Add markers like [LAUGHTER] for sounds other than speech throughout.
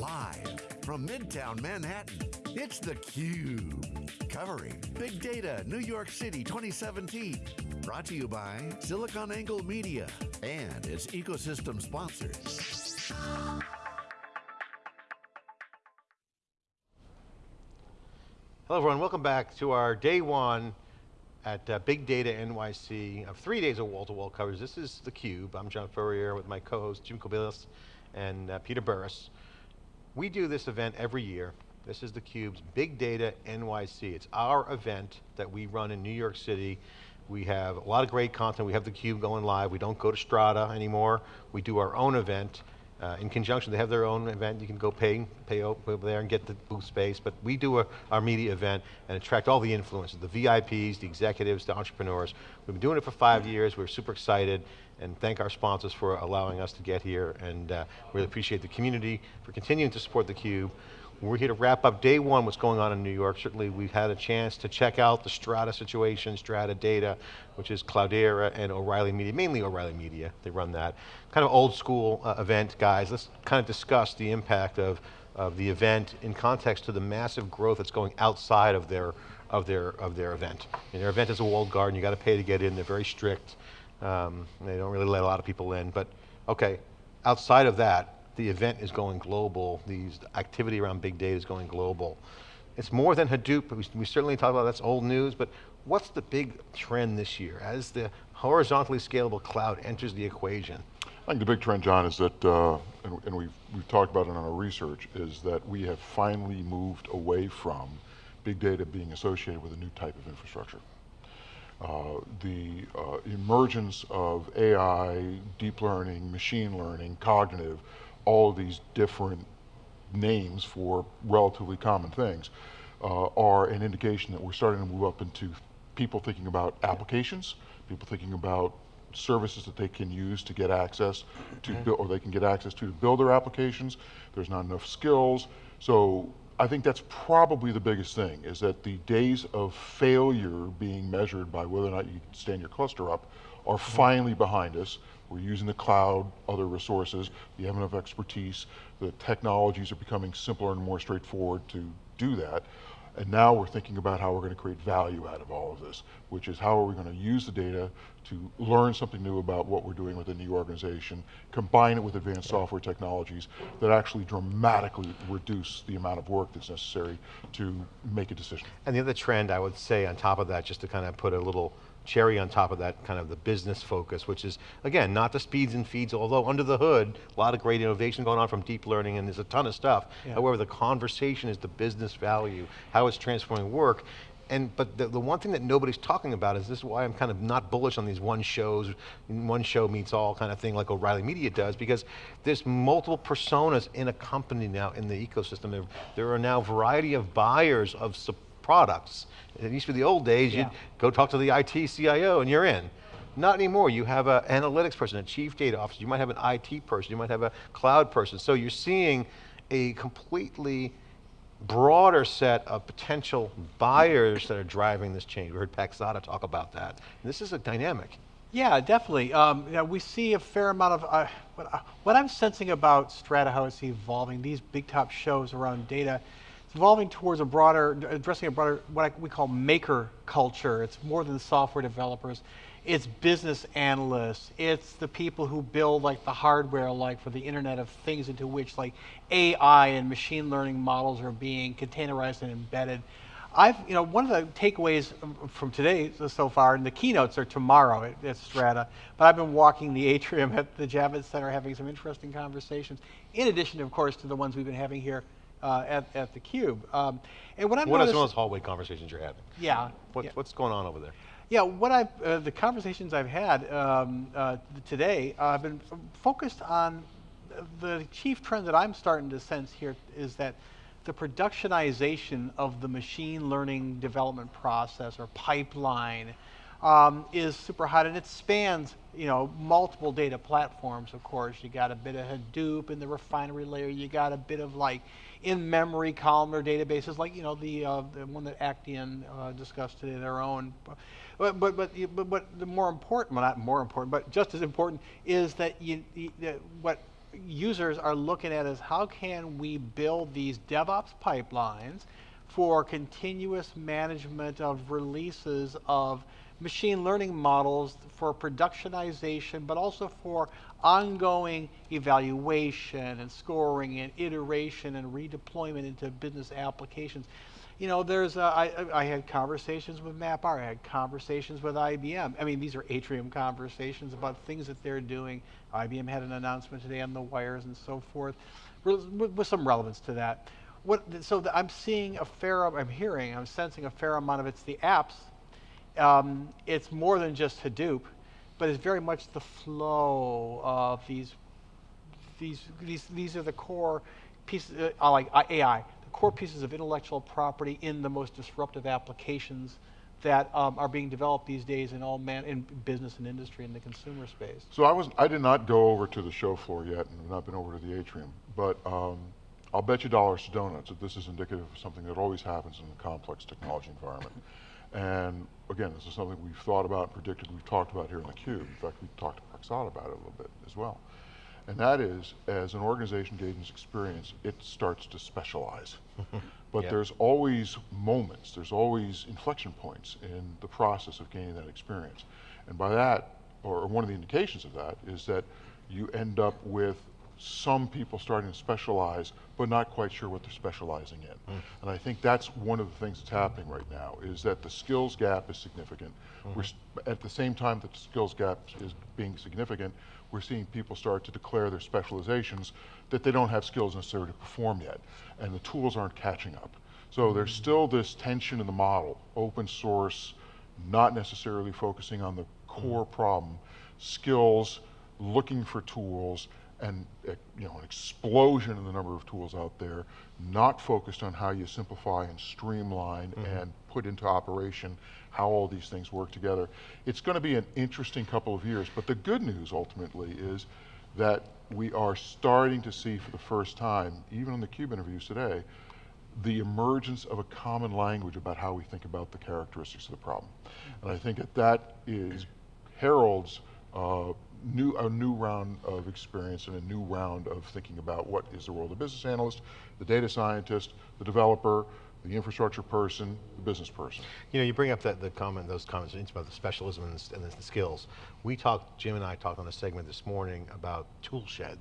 Live from Midtown Manhattan, it's theCUBE. Covering Big Data New York City 2017. Brought to you by SiliconANGLE Media and its ecosystem sponsors. Hello everyone, welcome back to our day one at uh, Big Data NYC of three days of wall-to-wall -wall coverage. This is theCUBE. I'm John Furrier with my co-host Jim Kobielus and uh, Peter Burris. We do this event every year. This is theCUBE's Big Data NYC. It's our event that we run in New York City. We have a lot of great content. We have theCUBE going live. We don't go to Strata anymore. We do our own event. Uh, in conjunction, they have their own event. You can go pay, pay over there and get the booth space, but we do a, our media event and attract all the influencers, the VIPs, the executives, the entrepreneurs. We've been doing it for five years. We're super excited and thank our sponsors for allowing us to get here and uh, really appreciate the community for continuing to support theCUBE. We're here to wrap up day one, what's going on in New York. Certainly we've had a chance to check out the Strata situation, Strata Data, which is Cloudera and O'Reilly Media, mainly O'Reilly Media, they run that. Kind of old school uh, event, guys. Let's kind of discuss the impact of, of the event in context to the massive growth that's going outside of their, of their, of their event. And their event is a walled garden, you got to pay to get in, they're very strict. Um, they don't really let a lot of people in, but okay, outside of that, the event is going global, the activity around big data is going global. It's more than Hadoop, we, we certainly talk about that's old news, but what's the big trend this year as the horizontally scalable cloud enters the equation? I think the big trend, John, is that, uh, and, and, we've, we've talked about it in our research, is that we have finally moved away from big data being associated with a new type of infrastructure. Uh, the uh, emergence of AI, deep learning, machine learning, cognitive, all of these different names for relatively common things, uh, are an indication that we're starting to move up into people thinking about applications, people thinking about services that they can use to get access to build, or they can get access to to build their applications. There's not enough skills. So I think that's probably the biggest thing, is that the days of failure being measured by whether or not you stand your cluster up are mm-hmm. finally behind us. We're using the cloud, other resources, we have enough expertise, the technologies are becoming simpler and more straightforward to do that. And now we're thinking about how we're going to create value out of all of this, which is how are we going to use the data to learn something new about what we're doing within the organization, combine it with advanced software technologies that actually dramatically reduce the amount of work that's necessary to make a decision. And the other trend I would say on top of that, just to kind of put a little cherry on top of that kind of the business focus, which is, again, not the speeds and feeds, although under the hood, a lot of great innovation going on from deep learning and there's a ton of stuff. Yeah. However, the conversation is the business value, how it's transforming work. And, but the, the one thing that nobody's talking about is this is why I'm kind of not bullish on these one shows, one show meets all kind of thing like O'Reilly Media does, because there's multiple personas in a company now in the ecosystem. There, there are now a variety of buyers of support products. It used to be the old days, yeah. you'd go talk to the IT CIO and you're in. Not anymore, you have an analytics person, a chief data officer, you might have an IT person, you might have a cloud person. So you're seeing a completely broader set of potential buyers that are driving this change. We heard Paxata talk about that. And this is a dynamic. Yeah, definitely. Um, you know, we see a fair amount of, uh, what, uh, what, I'm sensing about Strata, how it's evolving, these big top shows around data, it's evolving towards a broader, addressing a broader, what we call maker culture. It's more than software developers. It's business analysts. It's the people who build like the hardware, like for the Internet of Things into which like AI and machine learning models are being containerized and embedded. I've, you know, one of the takeaways from today so far, and the keynotes are tomorrow at, at, Strata, but I've been walking the atrium at the Javits Center having some interesting conversations, in addition, of course, to the ones we've been having here uh, at, at the Cube. Um, and what I'm What are some of those hallway conversations you're having? Yeah. What, yeah. What's going on over there? Yeah, what I've, uh, the conversations I've had um, uh, today, uh, I've been focused on the chief trend that I'm starting to sense here is that the productionization of the machine learning development process or pipeline um, is super hot and it spans you know multiple data platforms of course you got a bit of Hadoop in the refinery layer you got a bit of like in-memory columnar databases like you know the, uh, the one that Actian uh, discussed today, their own. But but but, but, but the more important, well not more important, but just as important is that you, you what users are looking at is how can we build these DevOps pipelines for continuous management of releases of machine learning models for productionization, but also for ongoing evaluation and scoring and iteration and redeployment into business applications. You know, there's, uh, I, I had conversations with MapR, I had conversations with IBM. I mean, these are Atrium conversations about things that they're doing. IBM had an announcement today on the wires and so forth, with, with some relevance to that. What, so the, I'm seeing a fair, I'm hearing, I'm sensing a fair amount of it's the apps. Um, it's more than just Hadoop, but it's very much the flow of these, these, these, these are the core pieces, uh, like uh, AI, the core pieces of intellectual property in the most disruptive applications that um, are being developed these days in all man in business and industry in the consumer space. So I was I did not go over to the show floor yet, and I've not been over to the atrium, but um, I'll bet you dollars to donuts that this is indicative of something that always happens in a complex technology environment. And again, this is something we've thought about and predicted, we've talked about here in theCUBE. In fact, we talked to Paxata about it a little bit as well. And that is, as an organization gains experience, it starts to specialize. [LAUGHS] but yep. there's always moments, there's always inflection points in the process of gaining that experience. And by that, or one of the indications of that, is that you end up with some people starting to specialize, but not quite sure what they're specializing in. Mm. And I think that's one of the things that's happening right now, is that the skills gap is significant. Mm. We're at the same time that the skills gap is being significant, we're seeing people start to declare their specializations that they don't have skills necessary to perform yet, and the tools aren't catching up. So there's still this tension in the model, open source, not necessarily focusing on the core mm -hmm. problem, skills, looking for tools, and uh, you know, an explosion in the number of tools out there, not focused on how you simplify and streamline mm -hmm. and put into operation how all these things work together. It's going to be an interesting couple of years, but the good news ultimately is that we are starting to see for the first time, even in the CUBE interviews today, the emergence of a common language about how we think about the characteristics of the problem. And I think that that is heralds uh, new, a new round of experience and a new round of thinking about what is the role of the business analyst, the data scientist, the developer, the infrastructure person, the business person. You know, you bring up that the comment, those comments about the specialism and the, and the skills. We talked, Jim and I talked on a segment this morning about tool shed.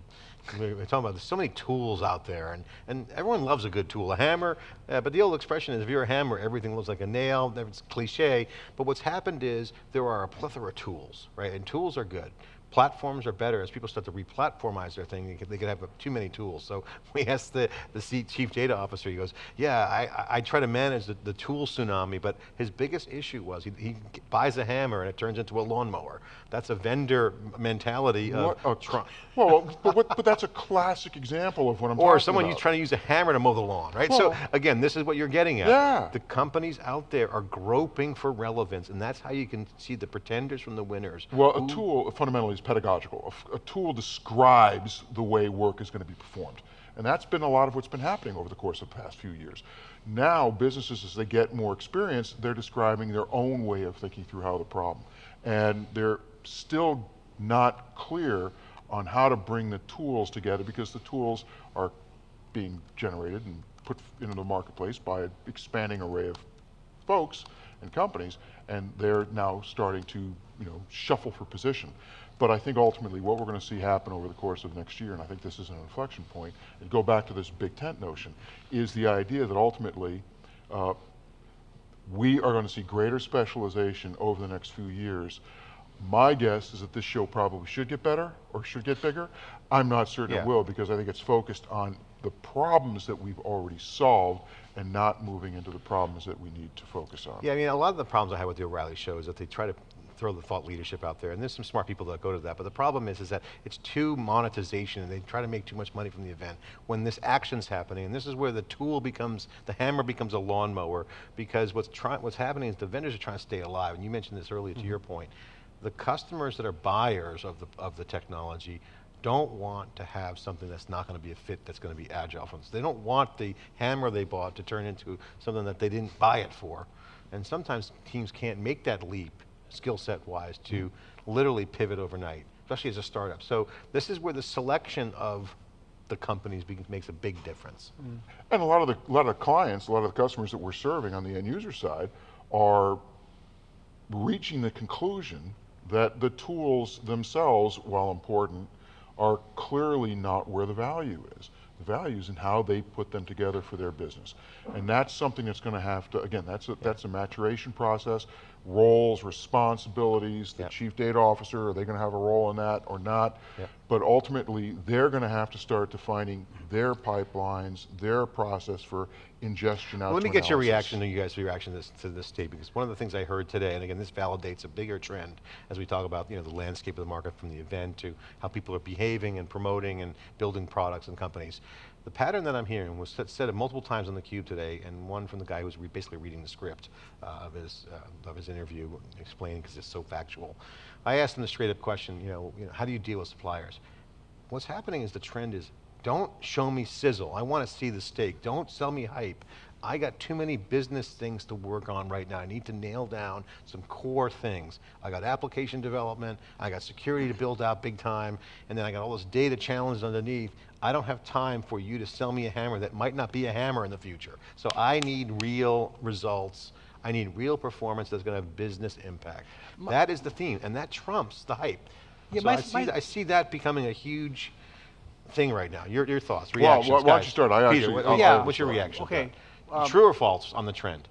We were talking about there's so many tools out there, and, and everyone loves a good tool. A hammer, uh, but the old expression is if you're a hammer, everything looks like a nail. It's cliche, but what's happened is there are a plethora of tools, right? And tools are good platforms are better as people start to re-platformize their thing. They could, they could, have too many tools. So [LAUGHS] we asked the, the chief data officer, he goes, yeah, I, I try to manage the, the tool tsunami, but his biggest issue was he, he, buys a hammer and it turns into a lawnmower. That's a vendor mentality what of a, [LAUGHS] Well, but, but, but, that's a classic example of what I'm or talking about. Or someone trying to use a hammer to mow the lawn, right? Well, so again, this is what you're getting at. Yeah. The companies out there are groping for relevance, and that's how you can see the pretenders from the winners. Well, a tool fundamentally is pedagogical. A, a tool describes the way work is going to be performed. And that's been a lot of what's been happening over the course of the past few years. Now, businesses, as they get more experience, they're describing their own way of thinking through how the problem. And they're still not clear on how to bring the tools together because the tools are being generated and put into the marketplace by an expanding array of folks and companies, and they're now starting to you know, shuffle for position. But I think ultimately what we're going to see happen over the course of next year, and I think this is an inflection point, and go back to this big tent notion, is the idea that ultimately uh, we are going to see greater specialization over the next few years. My guess is that this show probably should get better or should get bigger. I'm not certain yeah. it will because I think it's focused on the problems that we've already solved and not moving into the problems that we need to focus on. Yeah, I mean, a lot of the problems I have with the O'Reilly show is that they try to throw the thought leadership out there, and there's some smart people that go to that, but the problem is, is that it's too monetization, and they try to make too much money from the event. When this action's happening, and this is where the tool becomes, the hammer becomes a lawnmower, because what's, try, what's happening is the vendors are trying to stay alive, and you mentioned this earlier mm -hmm. to your point. The customers that are buyers of the, of the technology don't want to have something that's not going to be a fit, that's going to be agile for them. They don't want the hammer they bought to turn into something that they didn't buy it for. And sometimes teams can't make that leap skill set wise to literally pivot overnight especially as a startup. So this is where the selection of the companies makes a big difference. Mm-hmm. And a lot of the a lot of clients, a lot of the customers that we're serving on the end user side are reaching the conclusion that the tools themselves, while important, are clearly not where the value is. The value is in how they put them together for their business. And that's something that's going to have to, again, that's a, that's a maturation process, roles, responsibilities, the Yep. chief data officer, are they going to have a role in that or not? Yep. But ultimately, they're going to have to start defining their pipelines, their process for ingestion out Let me get your reaction to you guys' reaction to this, to this tape, because one of the things I heard today, and again, this validates a bigger trend as we talk about you know, the landscape of the market from the event to how people are behaving and promoting and building products and companies. The pattern that I'm hearing was said, multiple times on the cube today, and one from the guy who's re basically reading the script uh, of, his, uh, of his interview, explaining because it's so factual. I asked him the straight up question, you know, you know, how do you deal with suppliers? What's happening is the trend is, don't show me sizzle. I want to see the steak. Don't sell me hype. I got too many business things to work on right now. I need to nail down some core things. I got application development, I got security to build out big time, and then I got all this data challenges underneath. I don't have time for you to sell me a hammer that might not be a hammer in the future. So I need real results. I need real performance that's going to have business impact. that is the theme, and that trumps the hype. Yeah, so my- I, see my- that, I see that becoming a huge thing right now. Your, your thoughts, Well, reactions, why- why don't you start? I Peter, actually- what- I'll- Yeah. what's your reaction? Okay, um, True or false on the trend?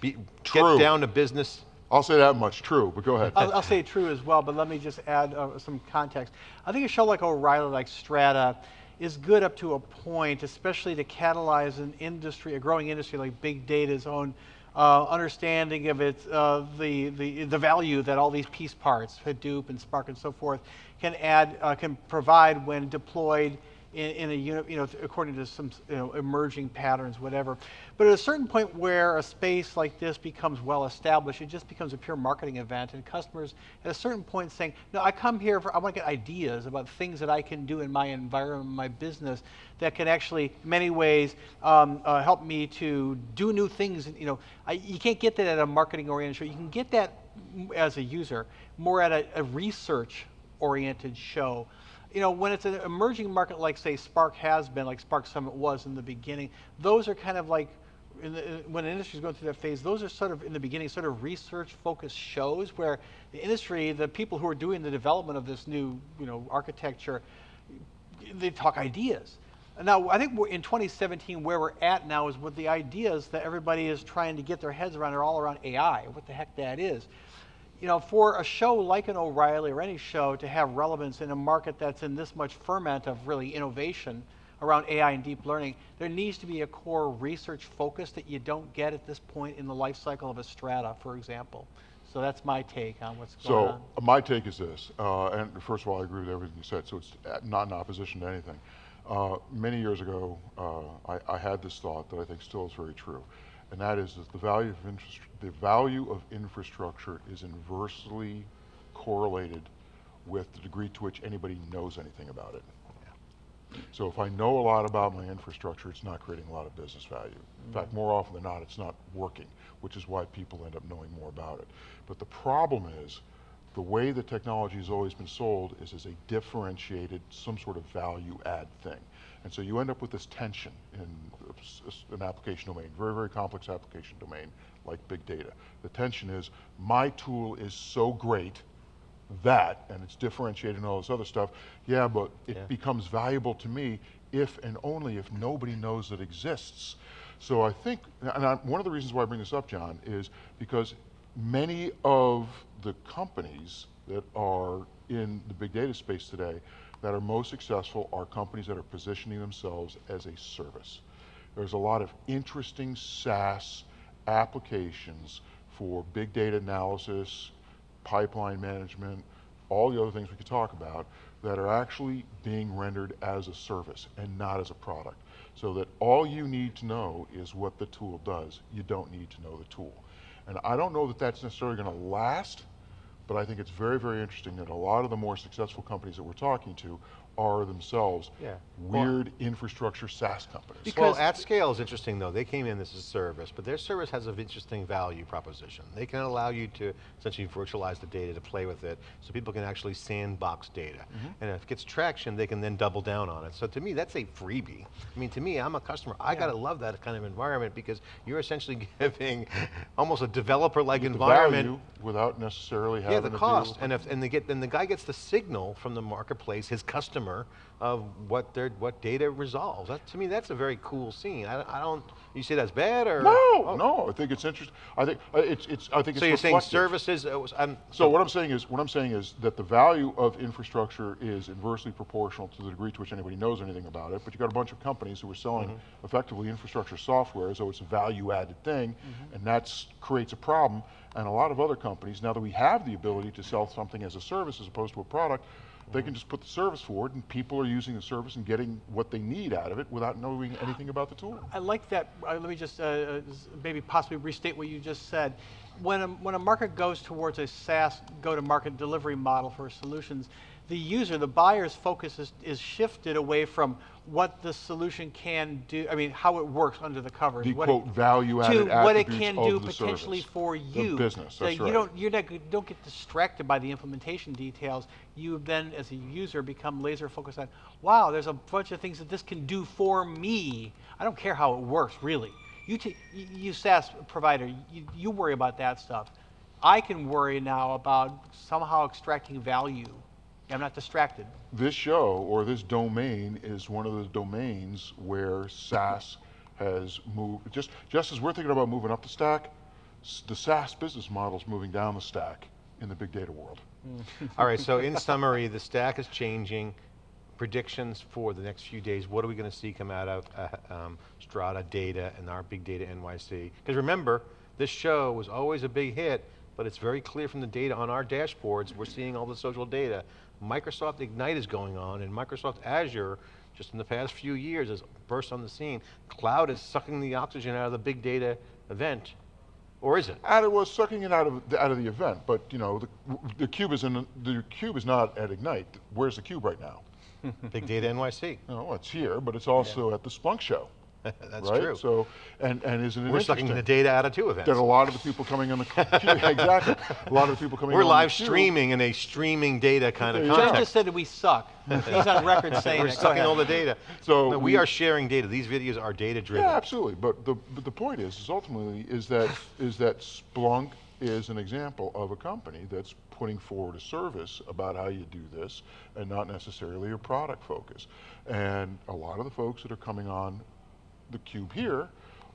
Be, True. Get down to business. I'll say that much, true, but go ahead. I'll, I'll say true as well, but let me just add uh, some context. I think a show like O'Reilly, like Strata, is good up to a point, especially to catalyze an industry, a growing industry like big data's own uh, understanding of its uh, the, the the value that all these piece parts, Hadoop and Spark and so forth, can add, uh, can provide when deployed in, in a unit, you know, according to some you know, emerging patterns, whatever. But at a certain point where a space like this becomes well established, it just becomes a pure marketing event, and customers at a certain point saying, "No, I come here for I want to get ideas about things that I can do in my environment, my business, that can actually, in many ways, um, uh, help me to do new things." You know, I, you can't get that at a marketing-oriented show. You can get that as a user more at a, a research-oriented show you know, when it's an emerging market like, say, Spark has been, like Spark Summit was in the beginning, those are kind of like, the, when an industry is going through that phase, those are sort of, in the beginning, sort of research-focused shows where the industry, the people who are doing the development of this new, you know, architecture, they talk ideas. Now, I think we're in 2017, where we're at now is with the ideas that everybody is trying to get their heads around are all around AI, what the heck that is you know, for a show like an O'Reilly or any show to have relevance in a market that's in this much ferment of really innovation around AI and deep learning, there needs to be a core research focus that you don't get at this point in the life cycle of a strata, for example. So that's my take on what's going So on. uh, my take is this, uh, and first of all, I agree with everything you said, so it's uh, not in opposition to anything. Uh, many years ago, uh, I, I had this thought that I think still is very true, and that is that the value of infrastru- the value of infrastructure is inversely correlated with the degree to which anybody knows anything about it. So if I know a lot about my infrastructure, it's not creating a lot of business value. In mm-hmm. fact, more often than not, it's not working, which is why people end up knowing more about it. But the problem is, the way the technology has always been sold is as a differentiated, some sort of value add thing. And so you end up with this tension in a s- s- an application domain, very, very complex application domain, like big data. The tension is, my tool is so great that, and it's differentiated and all this other stuff, yeah, but it Yeah. becomes valuable to me if and only if nobody knows it exists. So I think, and I, one of the reasons why I bring this up, John, is because many of the companies that are in the big data space today that are most successful are companies that are positioning themselves as a service. There's a lot of interesting SaaS applications for big data analysis, pipeline management, all the other things we could talk about that are actually being rendered as a service and not as a product. So that all you need to know is what the tool does. You don't need to know the tool. And I don't know that that's necessarily going to last, but I think it's very, very interesting that a lot of the more successful companies that we're talking to are themselves Yeah. Well- weird infrastructure SaaS companies. Because- well, AtScale is interesting though. They came in as a service, but their service has an interesting value proposition. They can allow you to essentially virtualize the data to play with it, so people can actually sandbox data. Mm-hmm. And if it gets traction, they can then double down on it. So to me, that's a freebie. I mean, to me, I'm a customer. I gotta love that kind of environment because you're essentially [LAUGHS] giving almost a developer-like The environment. value without necessarily having Yeah, the to cost, and if and they get then the guy gets the signal from the marketplace, his customer, of what their what data resolves. That, to me, that's a very cool scene. I, I don't. You say that's bad or No, Oh. no, I think it's interesting. I think uh, it's it's. I think it's So you're saying services? uh, was- I'm- So what I'm saying is, what I'm saying is that the value of infrastructure is inversely proportional to the degree to which anybody knows anything about it. But you got a bunch of companies who are selling Mm-hmm. effectively infrastructure software as though it's a value-added thing, Mm-hmm. and that creates a problem. And a lot of other companies, now that we have the ability to sell something as a service as opposed to a product, they can just put the service forward, and people are using the service and getting what they need out of it without knowing anything about the tool. I like that. Uh, let me just uh, uh, maybe possibly restate what you just said. When a, when a market goes towards a SaaS go-to-market delivery model for solutions, the user, the buyer's focus is, is shifted away from what the solution can do. I mean, how it works under the covers. The what quote value-added to what it can do potentially service. for The you. business, So that's you right. don't you're not, don't get distracted by the implementation details. You then, as a user, become laser focused on, wow, there's a bunch of things that this can do for me. I don't care how it works, really. You, you SaaS provider, you, you worry about that stuff. I can worry now about somehow extracting value. I'm not distracted. this show or this domain is one of the domains where SaaS has moved. Just just as we're thinking about moving up the stack, the SaaS business model is moving down the stack in the big data world. [LAUGHS] All right. So in summary, the stack is changing. Predictions for the next few days. What are we going to see come out of uh, um, Strata Data and our Big Data NYC? Because remember, this show was always a big hit, but it's very clear from the data on our dashboards. We're seeing all the social data. Microsoft Ignite is going on, and Microsoft Azure, just in the past few years, has burst on the scene. Cloud is sucking the oxygen out of the big data event, or is it? And it was sucking it out of the, out of the event, but you know the, the cube is in the cube is not at Ignite. Where's the cube right now? Big Data NYC. No, oh, it's here, but it's also at the Splunk show. [LAUGHS] That's right? true. So, and and isn't it We're sucking the data out of two events. that a lot of the people coming on the cube, [LAUGHS] exactly, a lot of the people coming. We're on live the cube- streaming in a streaming data kind of There you go. Jeff just said that we suck. He's on record saying We're that. Sucking all the data. So No, we, we- are sharing data. These videos are data driven. Yeah, absolutely. But the but the point is, is ultimately is that is that Splunk is an example of a company that's putting forward a service about how you do this, and not necessarily a product focus. And a lot of the folks that are coming on the cube here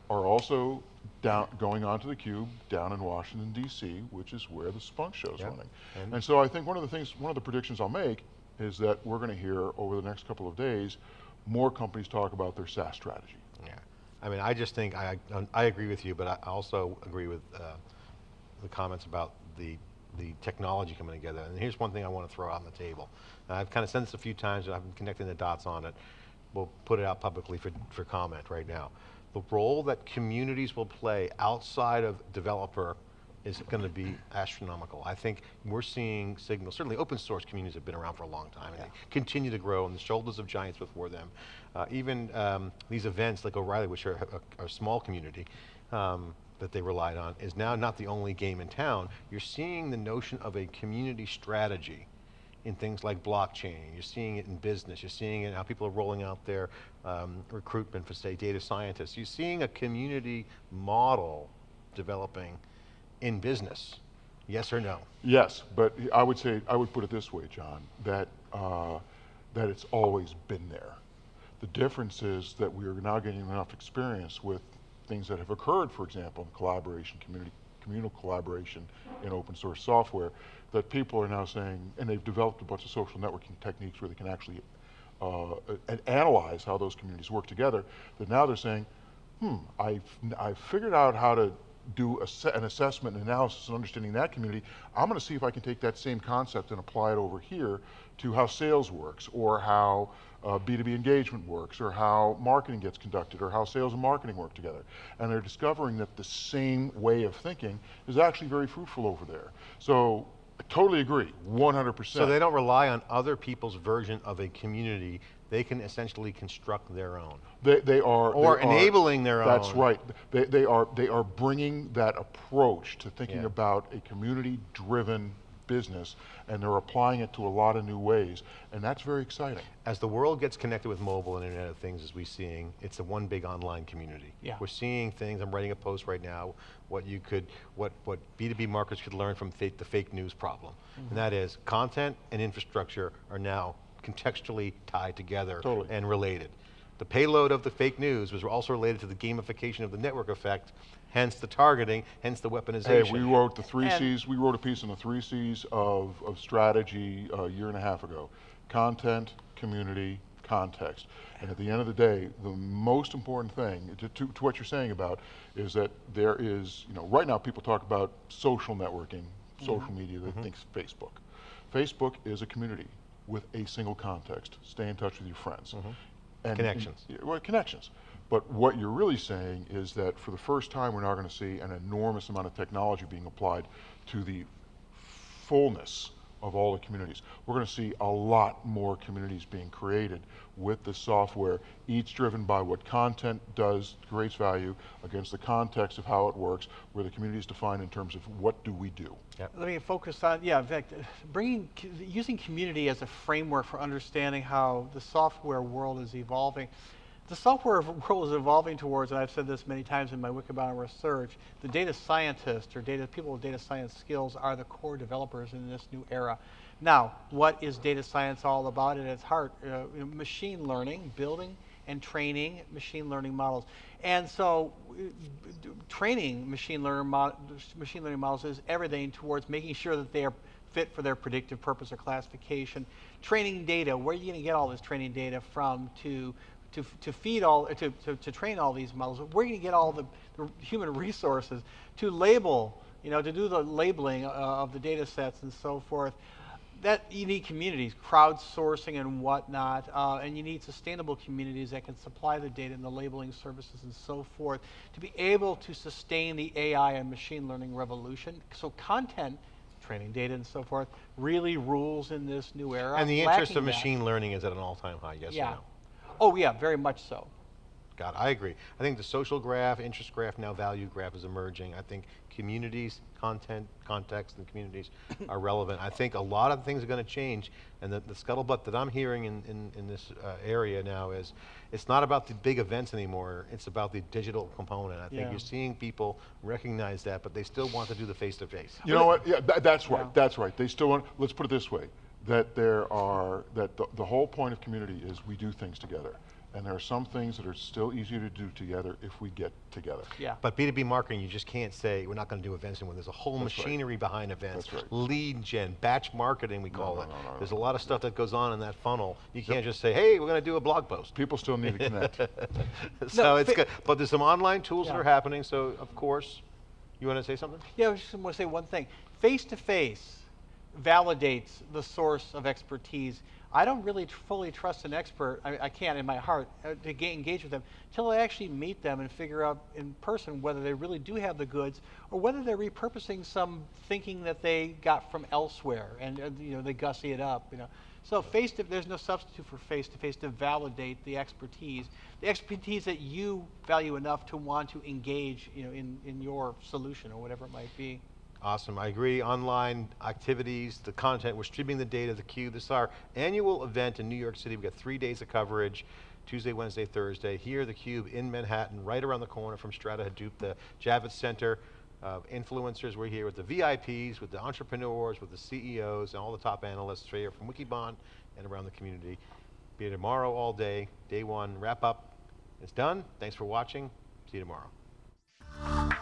are also down going onto the cube down in Washington D.C., which is where the Splunk show's Yep. running. And- And so I think one of the things, one of the predictions I'll make is that we're going to hear over the next couple of days more companies talk about their SaaS strategy. Yeah. I mean, I just think I, I agree with you, but I also agree with uh, the comments about the the technology coming together. And here's one thing I want to throw out on the table. And I've kind of said this a few times, and I've been connecting the dots on it. We'll put it out publicly for, for comment right now. The role that communities will play outside of developer is going to be astronomical. I think we're seeing signals, certainly open source communities have been around for a long time and they continue to grow on the shoulders of giants before them. Uh, even um, these events like O'Reilly, which are a, a small community, um, that they relied on is now not the only game in town. You're seeing the notion of a community strategy in things like blockchain. You're seeing it in business. You're seeing it how people are rolling out their um, recruitment for, say, data scientists. You're seeing a community model developing in business. Yes or no? Yes, but I would say, I would put it this way, John, that, uh, that it's always been there. The difference is that we are now getting enough experience with things that have occurred, for example, in collaboration, community, communal collaboration in open source software, that people are now saying, and they've developed a bunch of social networking techniques where they can actually uh, analyze how those communities work together, that now they're saying, hmm, I've, I've figured out how to do an assessment and analysis and understanding that community. I'm going to see if I can take that same concept and apply it over here to how sales works or how uh, B2B engagement works or how marketing gets conducted or how sales and marketing work together. And they're discovering that the same way of thinking is actually very fruitful over there. So I totally agree, 100%. So they don't rely on other people's version of a community. They can essentially construct their own. They, they are Or they are- enabling their own That's right. They, they are they are bringing that approach to thinking Yeah. about a community-driven business, and they're applying it to a lot of new ways, and that's very exciting. As the world gets connected with mobile and Internet of Things, as we're seeing, it's the one big online community. Yeah. We're seeing things, I'm writing a post right now, what you could, what, what B2B marketers could learn from fake, the fake news problem. Mm-hmm. And that is, content and infrastructure are now contextually tied together Totally. and related. The payload of the fake news was also related to the gamification of the network effect, hence the targeting, hence the weaponization. Hey, weaponization. we wrote the three And- C's. We wrote a piece on the three C's of, of strategy a year and a half ago: content, community, context. And at the end of the day, the most important thing to, to, to what you're saying about is that there is, you know, right now people talk about social networking, social media. They mm-hmm. think Facebook. Facebook is a community with a single context. Stay in touch with your friends. Mm-hmm. And- Connections. yeah, well, connections. But what you're really saying is that for the first time, we're now going to see an enormous amount of technology being applied to the fullness of all the communities. We're going to see a lot more communities being created with the software, each driven by what content does, creates value, against the context of how it works, where the community is defined in terms of what do we do. Yep. Let me focus on, yeah, in fact, bringing, using community as a framework for understanding how the software world is evolving. The software [LAUGHS] world is evolving towards, and I've said this many times in my Wikibon research, the data scientists or data people with data science skills are the core developers in this new era. Now, what is data science all about at its heart? Uh, machine learning, building and training machine learning models. And so, uh, training machine learning, mo- machine learning models is everything towards making sure that they are fit for their predictive purpose or classification. Training data, where are you going to get all this training data from to, to, to feed all, to, to, to train all these models? You going to get all the, the human [LAUGHS] resources to label, you know, to do the labeling uh, of the data sets and so forth? that you need communities, crowdsourcing and whatnot, uh, and you need sustainable communities that can supply the data and the labeling services and so forth to be able to sustain the AI and machine learning revolution. So content, training data and so forth, really rules in this new era. And the interest of that. machine learning is at an all-time high, yes or Yeah. no? Oh yeah, very much so. God, I agree. I think the social graph, interest graph, now value graph is emerging. I think communities, content, context, and communities [COUGHS] are relevant. I think a lot of things are going to change, and the, the scuttlebutt that I'm hearing in, in, in this uh, area now is, it's not about the big events anymore, it's about the digital component. I think Yeah. you're seeing people recognize that, but they still want to do the face-to-face. You know what? Yeah, tha- that's right. Yeah. That's right. They still want. Let's put it this way: that there are that the, the whole point of community is we do things together, and there are some things that are still easier to do together if we get together. Yeah. But B2B marketing, you just can't say, we're not going to do events anymore. There's a whole That's right. machinery behind events. That's right. Lead gen, batch marketing, we call no, it. no, no, There's no. a lot of stuff that goes on in that funnel. You can't just say, hey, we're going to do a blog post. People still need to connect. [LAUGHS] so No, it's good. But there's some online tools that are happening, so of course, you want to say something? Yeah, I just want to say one thing. Face to face validates the source of expertise. I don't really fully trust an expert, I, I can't in my heart, uh, to ga- engage with them until I actually meet them and figure out in person whether they really do have the goods or whether they're repurposing some thinking that they got from elsewhere and uh, you know they gussy it up. You know, so face to there's no substitute for face to face to validate the expertise, the expertise that you value enough to want to engage, you know, in in your solution or whatever it might be. Awesome, I agree. Online activities, the content, we're streaming the data, the Cube. This is our annual event in New York City. We've got three days of coverage, Tuesday, Wednesday, Thursday. Here, the Cube in Manhattan, right around the corner from Strata Hadoop, the Javits Center. Uh, influencers, we're here with the VIPs, with the entrepreneurs, with the CEOs, and all the top analysts here from Wikibon and around the community. Be here tomorrow all day, day one, wrap up. It's done. Thanks for watching. See you tomorrow.